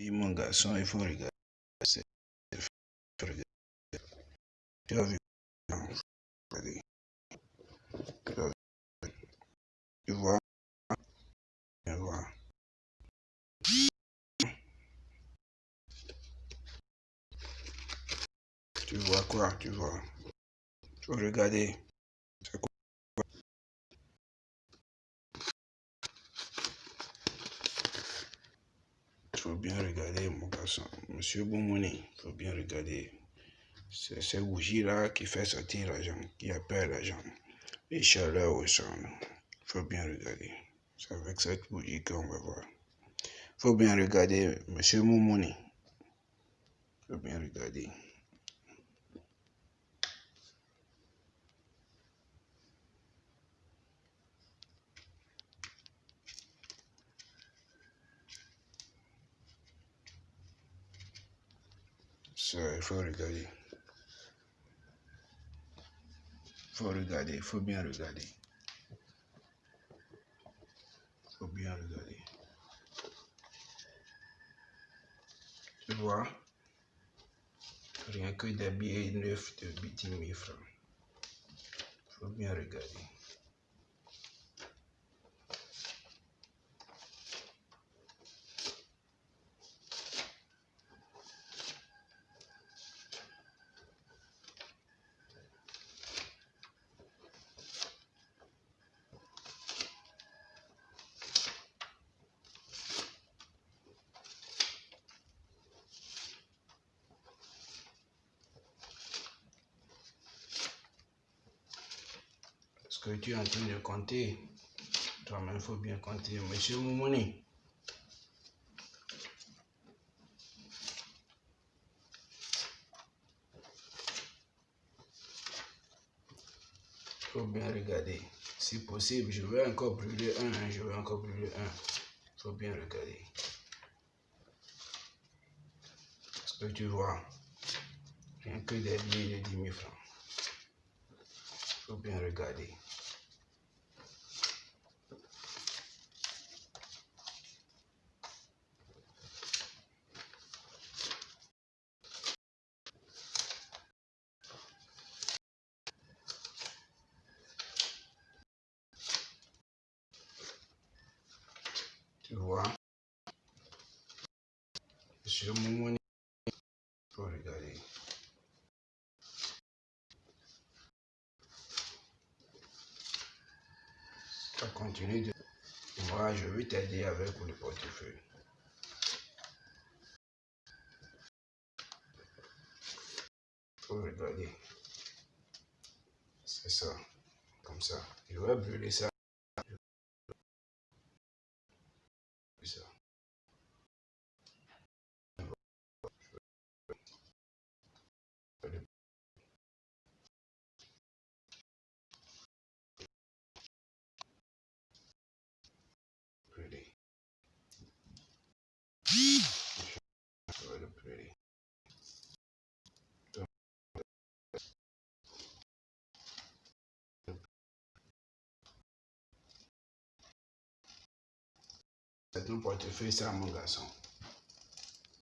Oui, mon garçon, il faut regarder. Tu as vu? Tu vois? Tu vois? Tu vois quoi? Tu vois? Tu faut regarder. Il faut bien regarder, mon garçon. Monsieur Boumoni, il faut bien regarder. C'est ces bougies-là qui fait sortir l'argent, qui appelle l'argent. Les chaleurs au sang. Il faut bien regarder. C'est avec cette bougie qu'on va voir. Il faut bien regarder, monsieur Moumouni. Il faut bien regarder. Il faut regarder. Il faut regarder, il faut bien regarder. Il faut bien regarder. Tu vois, rien que des billets neufs de 10 000 francs. Il faut bien regarder. Que tu es en train de compter, toi-même, il faut bien compter. Monsieur Moumouni. Faut bien regarder. Si possible, je vais encore brûler un, hein, je vais encore brûler un. Il faut bien regarder. Est-ce que tu vois, rien que des billets de 10 000 francs. Il faut bien regarder. Tu vois Monsieur Moumouni, il faut regarder. Continue de... Moi, je vais t'aider avec le portefeuille. Regarder. C'est ça. Comme ça. Je vais brûler ça. C'est un portefeuille, ça, mon garçon.